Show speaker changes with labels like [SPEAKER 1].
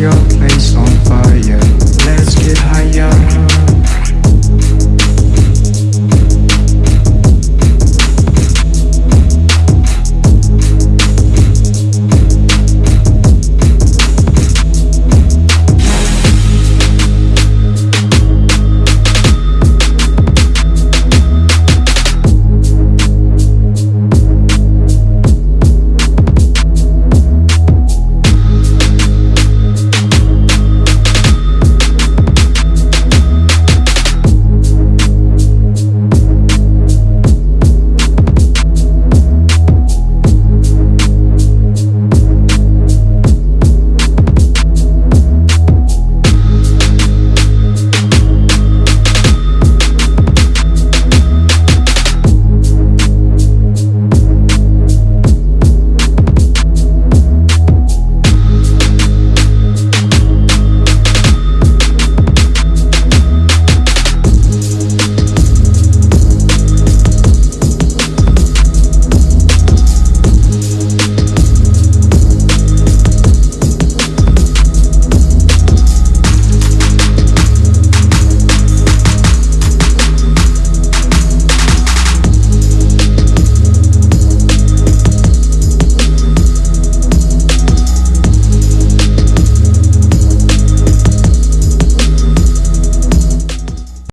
[SPEAKER 1] your